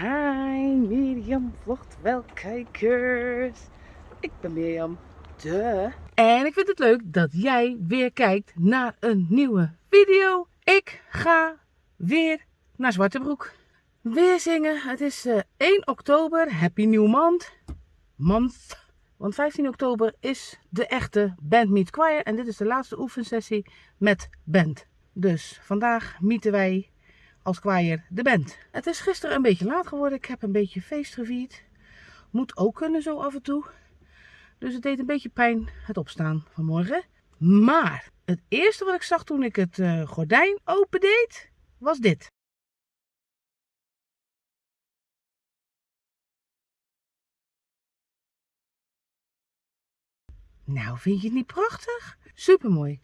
Hi Mirjam vlogt wel kijkers. Ik ben Mirjam. De. En ik vind het leuk dat jij weer kijkt naar een nieuwe video. Ik ga weer naar Zwartebroek. Weer zingen. Het is eh, 1 oktober. Happy New Month. Month. Want 15 oktober is de echte Band Meet Choir. En dit is de laatste oefensessie met band. Dus vandaag mieten wij als choir de band. Het is gisteren een beetje laat geworden. Ik heb een beetje feest gevierd. Moet ook kunnen zo af en toe. Dus het deed een beetje pijn het opstaan vanmorgen. Maar het eerste wat ik zag toen ik het uh, gordijn opendeed, was dit. Nou, vind je het niet prachtig? Supermooi.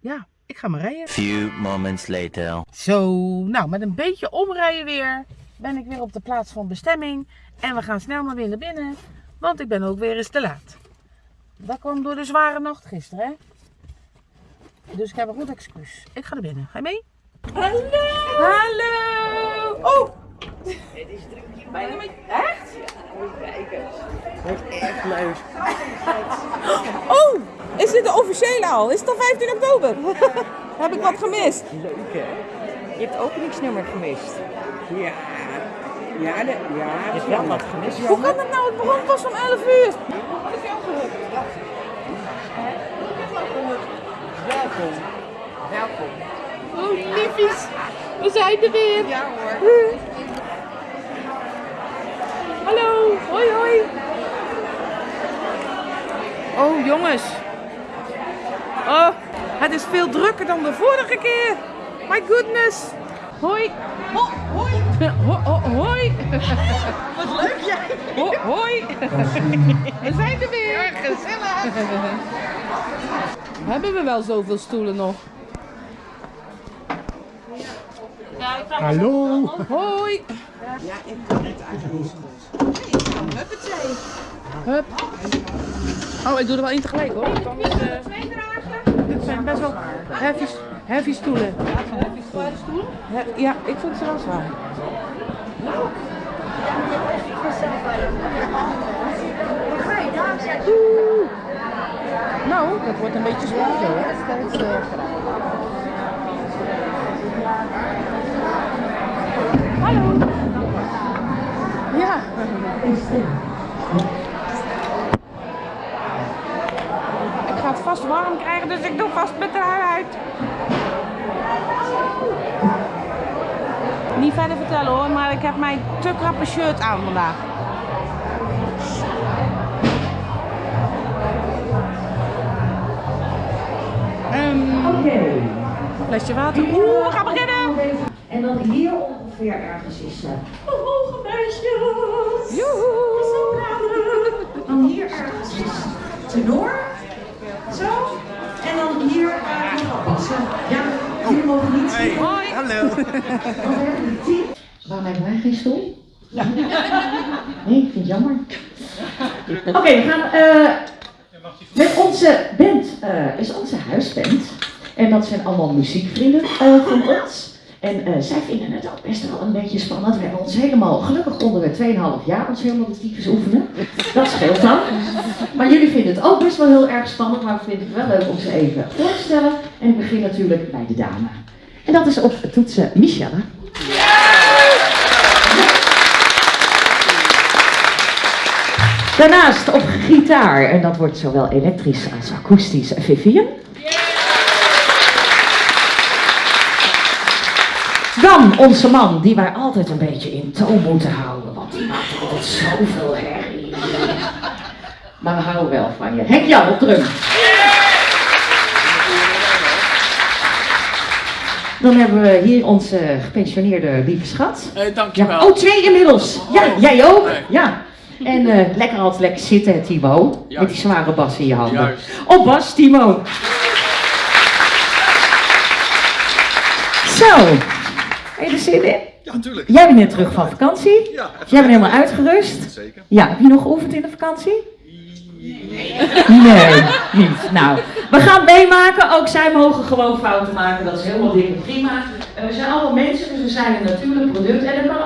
Ja, ik ga maar rijden. Few moments later. Zo, nou met een beetje omrijden weer ben ik weer op de plaats van bestemming. En we gaan snel maar weer naar binnen, want ik ben ook weer eens te laat. Dat kwam door de zware nacht gisteren, hè? Dus ik heb een goed excuus. Ik ga naar binnen. Ga je mee? Hallo! Hallo! Oh! Het is druk hier. Bijna met... Echt? Kijkers. Wordt echt leuk. Oh! Is dit de officiële al? Is het al 15 oktober? heb ik wat gemist? Leuk hè? Je hebt het openingsnummer gemist. Ja. Ja, de, ja. Je hebt wel wat gemist. Hoe kan dat nou? Het begon pas om 11 uur. Welkom. Welkom. Oh, liefjes. We zijn er weer. Ja hoor. Hallo. Hoi, hoi. Oh, jongens. Oh, het is veel drukker dan de vorige keer. My goodness. Hoi. Ho, hoi. Ho, ho, hoi. Wat leuk jij. Ho, hoi. We zijn er weer. Gezellig. Hebben we wel zoveel stoelen nog? Hallo. Hoi. Ja, ik kan het eigenlijk. Hup. Oh, ik doe er wel één tegelijk hoor. Want anders, eh, dit zijn best wel heavy, heavy stoelen. He- Ja, ik vind ze wel zwaar. Oeh. Nou, dat wordt een beetje zwaar zo. hè. Dat is, eh, Hallo. Ja. Ik ga het vast warm krijgen, dus ik doe vast mijn trui uit. Niet verder vertellen hoor, maar ik heb mijn te krappe shirt aan vandaag. Ehm, Oké. flesje water. Oeh, we gaan beginnen. En dan hier ongeveer ergens is uh, hoge meisjes. Joehoe. Dan hier ergens is tenor. Zo. En dan hier uh, passen. Ja, jullie mogen niet zien. Hoi. Hallo. We hebben team. Waarom hebben wij geen stoel? Nee, ik vind het jammer. Oké, we gaan eh, met onze band, eh, is onze huisband. En dat zijn allemaal muziekvrienden eh, van ons. En zij vinden het ook best wel een beetje spannend. We hebben ons helemaal, gelukkig konden we 2,5 jaar ons helemaal de tyfus oefenen. Dat scheelt dan. Maar jullie vinden het ook best wel heel erg spannend, maar we vinden het wel leuk om ze even voor te stellen. En ik begin natuurlijk bij de dame. En dat is op toetsen Michelle. Daarnaast op gitaar, en dat wordt zowel elektrisch als akoestisch, Vivian. Dan onze man, die wij altijd een beetje in toon moeten houden, want die maakt altijd zoveel herrie. Maar we houden wel van je. Henk Jan op drum. Dan hebben we hier onze gepensioneerde lieve schat. Ja. dankjewel. Oh, twee inmiddels. Ja, jij ook? Ja. En eh, lekker altijd lekker zitten, hè, Timo. Met die zware bas in je handen. Juist. Op bas, Timo. Zo. Heb je er zin in? Ja, natuurlijk. Jij bent net terug van vakantie. Ja, Jij bent helemaal uitgerust. Zeker. Ja, heb je nog geoefend in de vakantie? Nee, niet. Nou, we gaan het meemaken. Ook zij mogen gewoon fouten maken. Dat is helemaal dik en prima. En we zijn allemaal mensen, dus we zijn een natuurlijk product. En er kan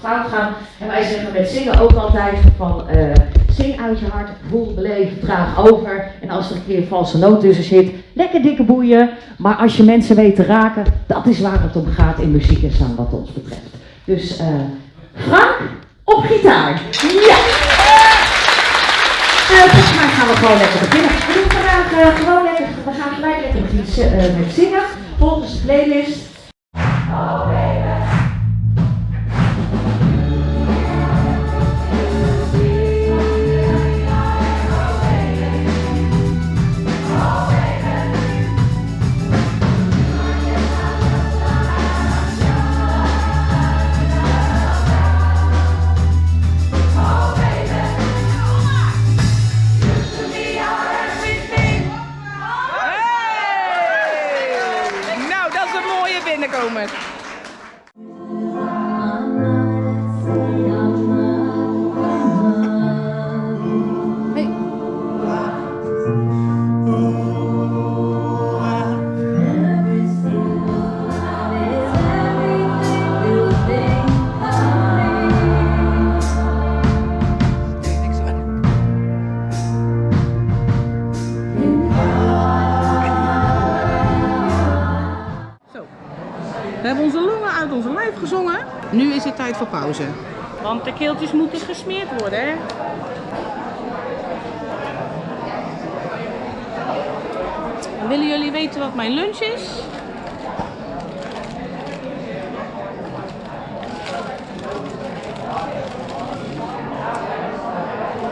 fout gaan. En wij zeggen met zingen ook altijd van... eh, zing uit je hart, voel, beleef, draag over. En als er een keer een valse noot tussen zit, lekker dikke boeien. Maar als je mensen weet te raken, dat is waar het om gaat in muziek en zang wat ons betreft. Dus eh Frank, op gitaar. Ja! Eh, volgens mij gaan we gewoon lekker beginnen. We doen vandaag gewoon lekker, we gaan gelijk lekker met zingen. Volgens de playlist. Pauze. Want de keeltjes moeten gesmeerd worden, hè? Willen jullie weten wat mijn lunch is?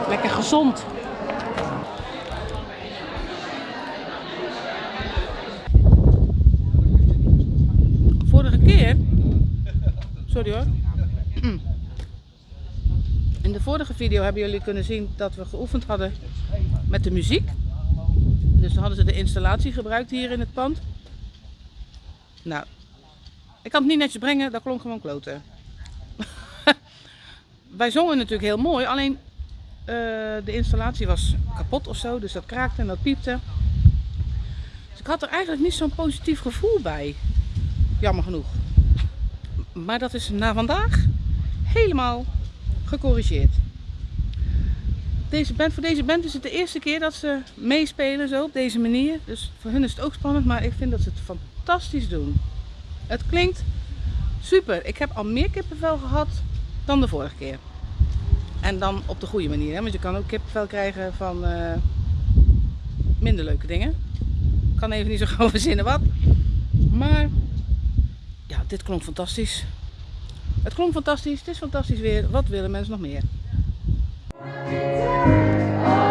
Lekker gezond. Vorige keer. Sorry hoor. Vorige video hebben jullie kunnen zien dat we geoefend hadden met de muziek. Dus hadden ze de installatie gebruikt hier in het pand. Nou, ik kan het niet netjes brengen, dat klonk gewoon kloten. Wij zongen natuurlijk heel mooi, alleen eh, de installatie was kapot of zo, dus dat kraakte en dat piepte. Dus ik had er eigenlijk niet zo'n positief gevoel bij. Jammer genoeg. Maar dat is na vandaag helemaal gecorrigeerd. Deze band, voor deze band is het de eerste keer dat ze meespelen zo op deze manier. Dus voor hun is het ook spannend, maar ik vind dat ze het fantastisch doen. Het klinkt super. Ik heb al meer kippenvel gehad dan de vorige keer. En dan op de goede manier, hè? want je kan ook kippenvel krijgen van eh, minder leuke dingen. Ik kan even niet zo gauw verzinnen wat. Maar ja, dit klonk fantastisch. Het klonk fantastisch, het is fantastisch weer. Wat willen mensen nog meer? Oh.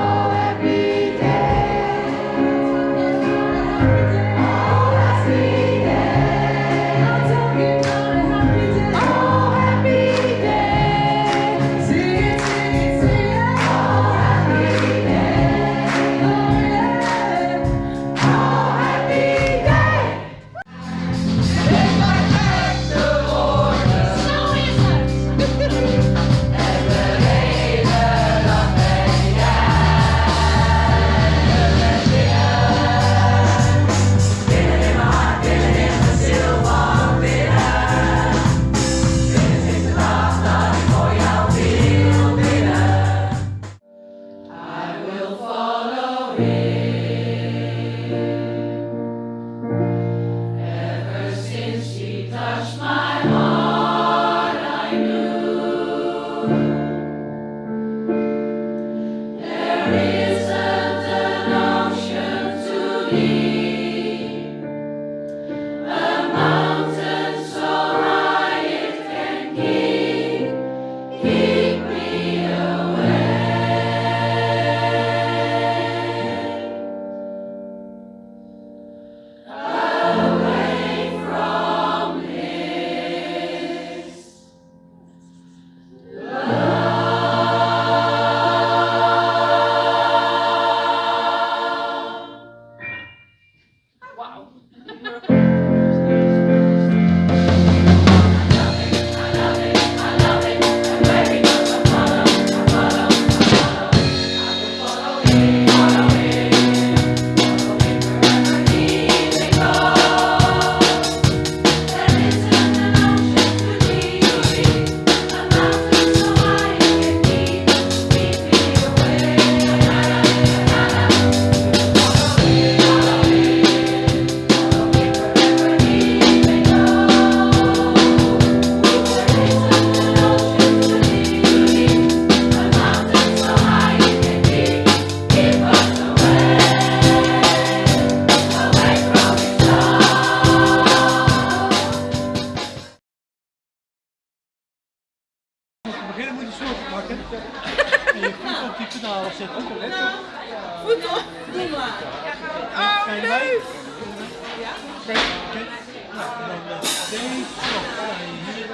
Ga je hier.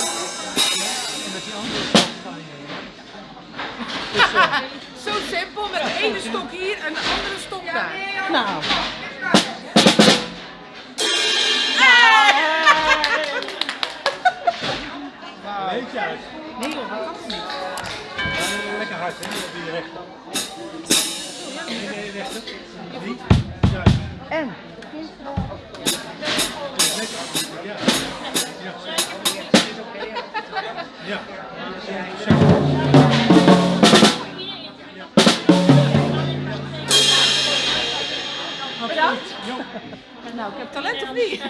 En met die andere stap ga je. Dus, Zo simpel, met de ene stok hier en de andere stok daar. Nou, Beetje uit. Nee dat kan niet. Lekker hard, hè? Op die rechter. Nee, nee, rechter. En? Ja. Nou, ik heb talent of niet?